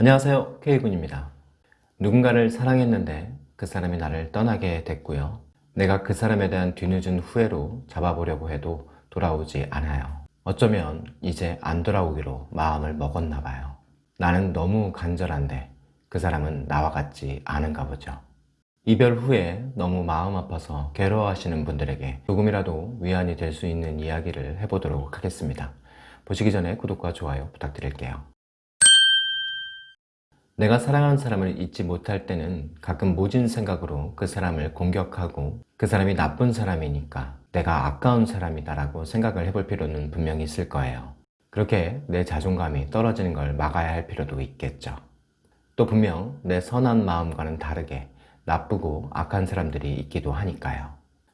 안녕하세요. K군입니다. 누군가를 사랑했는데 그 사람이 나를 떠나게 됐고요. 내가 그 사람에 대한 뒤늦은 후회로 잡아보려고 해도 돌아오지 않아요. 어쩌면 이제 안 돌아오기로 마음을 먹었나 봐요. 나는 너무 간절한데 그 사람은 나와 같지 않은가 보죠. 이별 후에 너무 마음 아파서 괴로워하시는 분들에게 조금이라도 위안이 될 수 있는 이야기를 해보도록 하겠습니다. 보시기 전에 구독과 좋아요 부탁드릴게요 내가 사랑하는 사람을 잊지 못할 때는 가끔 모진 생각으로 그 사람을 공격하고 그 사람이 나쁜 사람이니까 내가 아까운 사람이다 라고 생각을 해볼 필요는 분명히 있을 거예요. 그렇게 내 자존감이 떨어지는 걸 막아야 할 필요도 있겠죠. 또 분명 내 선한 마음과는 다르게 나쁘고 악한 사람들이 있기도 하니까요.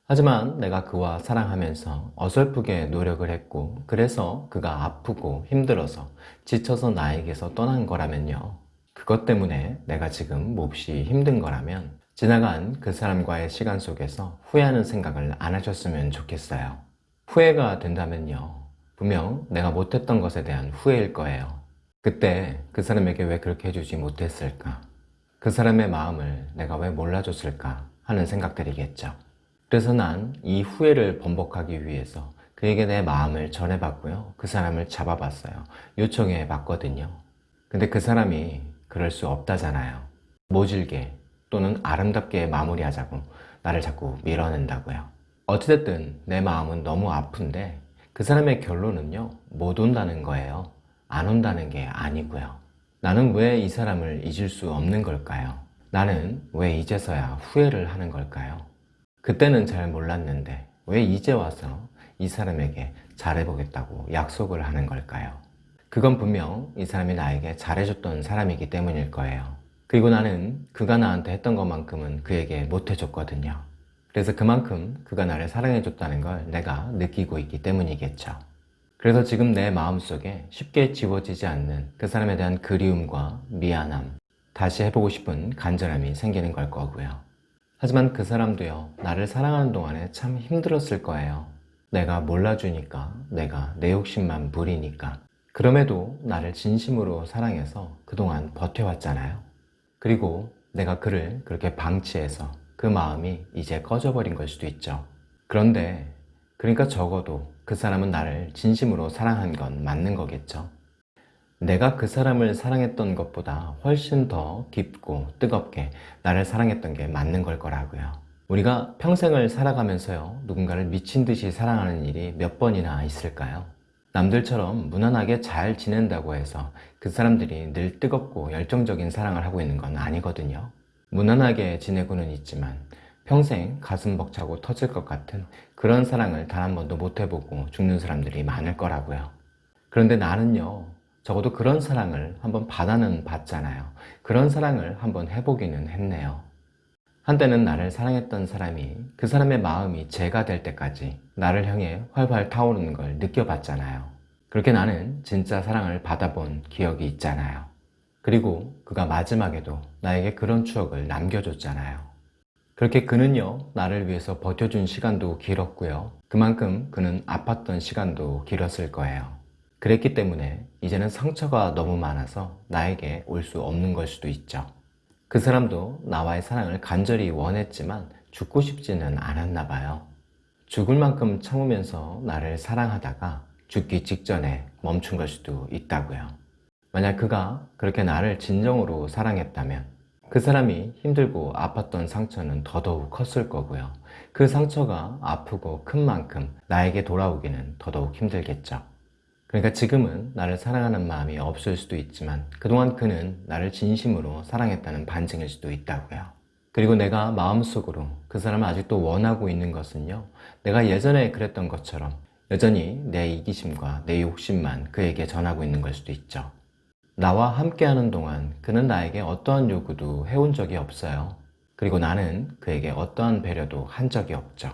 하지만 내가 그와 사랑하면서 어설프게 노력을 했고 그래서 그가 아프고 힘들어서 지쳐서 나에게서 떠난 거라면요 그것 때문에 내가 지금 몹시 힘든 거라면 지나간 그 사람과의 시간 속에서 후회하는 생각을 안 하셨으면 좋겠어요. 후회가 된다면요. 분명 내가 못했던 것에 대한 후회일 거예요. 그때 그 사람에게 왜 그렇게 해주지 못했을까? 그 사람의 마음을 내가 왜 몰라줬을까 하는 생각들이겠죠. 그래서 난 이 후회를 번복하기 위해서 그에게 내 마음을 전해봤고요. 그 사람을 잡아봤어요. 요청해 봤거든요. 근데 그 사람이 그럴 수 없다잖아요 모질게 또는 아름답게 마무리하자고 나를 자꾸 밀어낸다고요 어찌됐든 내 마음은 너무 아픈데 그 사람의 결론은요 못 온다는 거예요 안 온다는 게 아니고요 나는 왜 이 사람을 잊을 수 없는 걸까요? 나는 왜 이제서야 후회를 하는 걸까요? 그때는 잘 몰랐는데 왜 이제 와서 이 사람에게 잘해보겠다고 약속을 하는 걸까요? 그건 분명 이 사람이 나에게 잘해줬던 사람이기 때문일 거예요. 그리고 나는 그가 나한테 했던 것만큼은 그에게 못해줬거든요. 그래서 그만큼 그가 나를 사랑해줬다는 걸 내가 느끼고 있기 때문이겠죠. 그래서 지금 내 마음속에 쉽게 지워지지 않는 그 사람에 대한 그리움과 미안함 다시 해보고 싶은 간절함이 생기는 걸 거고요. 하지만 그 사람도요 나를 사랑하는 동안에 참 힘들었을 거예요. 내가 몰라주니까 내가 내 욕심만 부리니까 그럼에도 나를 진심으로 사랑해서 그동안 버텨왔잖아요. 그리고 내가 그를 그렇게 방치해서 그 마음이 이제 꺼져버린 걸 수도 있죠. 그런데 그러니까 적어도 그 사람은 나를 진심으로 사랑한 건 맞는 거겠죠. 내가 그 사람을 사랑했던 것보다 훨씬 더 깊고 뜨겁게 나를 사랑했던 게 맞는 걸 거라고요. 우리가 평생을 살아가면서요 누군가를 미친 듯이 사랑하는 일이 몇 번이나 있을까요? 남들처럼 무난하게 잘 지낸다고 해서 그 사람들이 늘 뜨겁고 열정적인 사랑을 하고 있는 건 아니거든요. 무난하게 지내고는 있지만 평생 가슴 벅차고 터질 것 같은 그런 사랑을 단 한 번도 못 해보고 죽는 사람들이 많을 거라고요. 그런데 나는요 적어도 그런 사랑을 한번 받아는 봤잖아요. 그런 사랑을 한번 해보기는 했네요 한때는 나를 사랑했던 사람이 그 사람의 마음이 제가 될 때까지 나를 향해 활활 타오르는 걸 느껴봤잖아요. 그렇게 나는 진짜 사랑을 받아본 기억이 있잖아요. 그리고 그가 마지막에도 나에게 그런 추억을 남겨줬잖아요. 그렇게 그는요 나를 위해서 버텨준 시간도 길었고요. 그만큼 그는 아팠던 시간도 길었을 거예요. 그랬기 때문에 이제는 상처가 너무 많아서 나에게 올 수 없는 걸 수도 있죠 그 사람도 나와의 사랑을 간절히 원했지만 죽고 싶지는 않았나 봐요. 죽을 만큼 참으면서 나를 사랑하다가 죽기 직전에 멈춘 걸 수도 있다고요. 만약 그가 그렇게 나를 진정으로 사랑했다면 그 사람이 힘들고 아팠던 상처는 더더욱 컸을 거고요. 그 상처가 아프고 큰 만큼 나에게 돌아오기는 더더욱 힘들겠죠 그러니까 지금은 나를 사랑하는 마음이 없을 수도 있지만 그동안 그는 나를 진심으로 사랑했다는 반증일 수도 있다고요. 그리고 내가 마음속으로 그 사람을 아직도 원하고 있는 것은요 내가 예전에 그랬던 것처럼 여전히 내 이기심과 내 욕심만 그에게 전하고 있는 걸 수도 있죠. 나와 함께하는 동안 그는 나에게 어떠한 요구도 해온 적이 없어요. 그리고 나는 그에게 어떠한 배려도 한 적이 없죠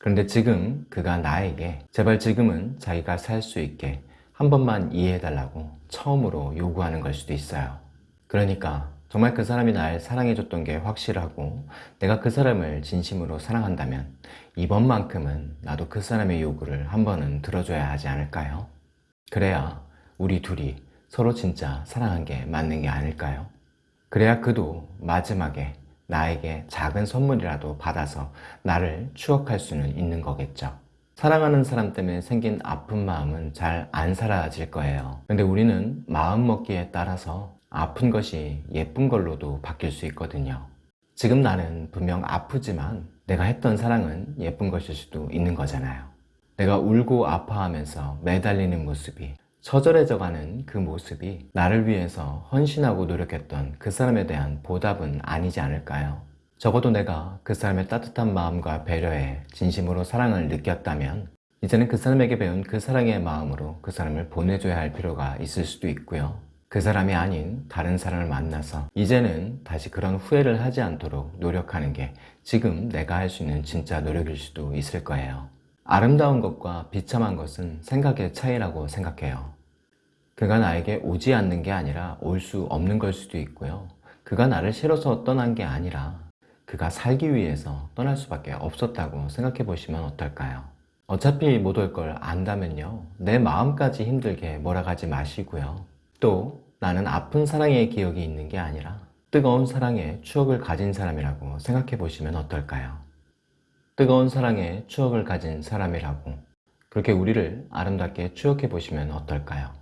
그런데 지금 그가 나에게 제발 지금은 자기가 살 수 있게 한 번만 이해해달라고 처음으로 요구하는 걸 수도 있어요 그러니까 정말 그 사람이 날 사랑해줬던 게 확실하고 내가 그 사람을 진심으로 사랑한다면 이번만큼은 나도 그 사람의 요구를 한 번은 들어줘야 하지 않을까요? 그래야 우리 둘이 서로 진짜 사랑한 게 맞는 게 아닐까요? 그래야 그도 마지막에 나에게 작은 선물이라도 받아서 나를 추억할 수는 있는 거겠죠. 사랑하는 사람 때문에 생긴 아픈 마음은 잘 안 사라질 거예요. 근데 우리는 마음 먹기에 따라서 아픈 것이 예쁜 걸로도 바뀔 수 있거든요. 지금 나는 분명 아프지만 내가 했던 사랑은 예쁜 것일 수도 있는 거잖아요. 내가 울고 아파하면서 매달리는 모습이 처절해져가는 그 모습이 나를 위해서 헌신하고 노력했던 그 사람에 대한 보답은 아니지 않을까요? 적어도 내가 그 사람의 따뜻한 마음과 배려에 진심으로 사랑을 느꼈다면 이제는 그 사람에게 배운 그 사랑의 마음으로 그 사람을 보내줘야 할 필요가 있을 수도 있고요. 그 사람이 아닌 다른 사람을 만나서 이제는 다시 그런 후회를 하지 않도록 노력하는 게 지금 내가 할 수 있는 진짜 노력일 수도 있을 거예요. 아름다운 것과 비참한 것은 생각의 차이라고 생각해요. 그가 나에게 오지 않는 게 아니라 올 수 없는 걸 수도 있고요. 그가 나를 싫어서 떠난 게 아니라 그가 살기 위해서 떠날 수밖에 없었다고 생각해 보시면 어떨까요? 어차피 못 올 걸 안다면요. 내 마음까지 힘들게 몰아가지 마시고요. 또 나는 아픈 사랑의 기억이 있는 게 아니라 뜨거운 사랑의 추억을 가진 사람이라고 생각해 보시면 어떨까요? 뜨거운 사랑의 추억을 가진 사람이라고 그렇게 우리를 아름답게 추억해 보시면 어떨까요?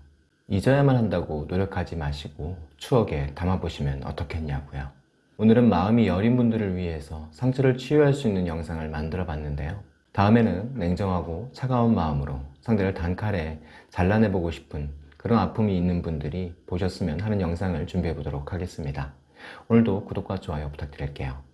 잊어야만 한다고 노력하지 마시고 추억에 담아보시면 어떻겠냐고요. 오늘은 마음이 여린 분들을 위해서 상처를 치유할 수 있는 영상을 만들어 봤는데요. 다음에는 냉정하고 차가운 마음으로 상대를 단칼에 잘라내보고 싶은 그런 아픔이 있는 분들이 보셨으면 하는 영상을 준비해 보도록 하겠습니다. 오늘도 구독과 좋아요 부탁드릴게요.